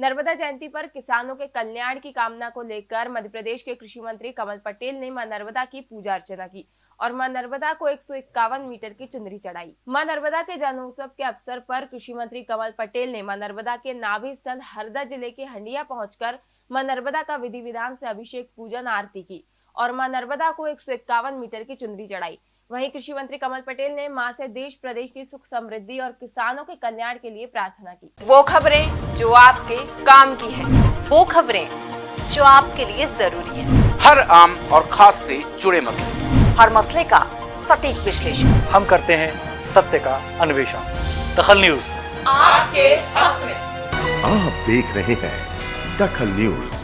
नर्मदा जयंती पर किसानों के कल्याण की कामना को लेकर मध्य प्रदेश के कृषि मंत्री कमल पटेल ने माँ नर्मदा की पूजा अर्चना की और माँ नर्मदा को एक मीटर की चुनरी चढ़ाई। माँ नर्मदा के जन्मोत्सव के अवसर पर कृषि मंत्री कमल पटेल ने माँ नर्मदा के नाभि स्थल हरदा ज़िले के हंडिया पहुंचकर माँ नर्मदा का विधि विधान से अभिषेक पूजन आरती की और माँ नर्मदा को एक मीटर की चुनरी चढ़ाई। वहीं कृषि मंत्री कमल पटेल ने माँ से देश प्रदेश की सुख समृद्धि और किसानों के कल्याण के लिए प्रार्थना की। वो खबरें जो आपके काम की है। वो खबरें जो आपके लिए ज़रूरी है। हर आम और खास से जुड़े मसले। हर मसले का सटीक विश्लेषण। हम करते हैं सत्य का अन्वेषण। दखल न्यूज़। आपके हक में। आप देख रहे हैं दखल न्यूज़।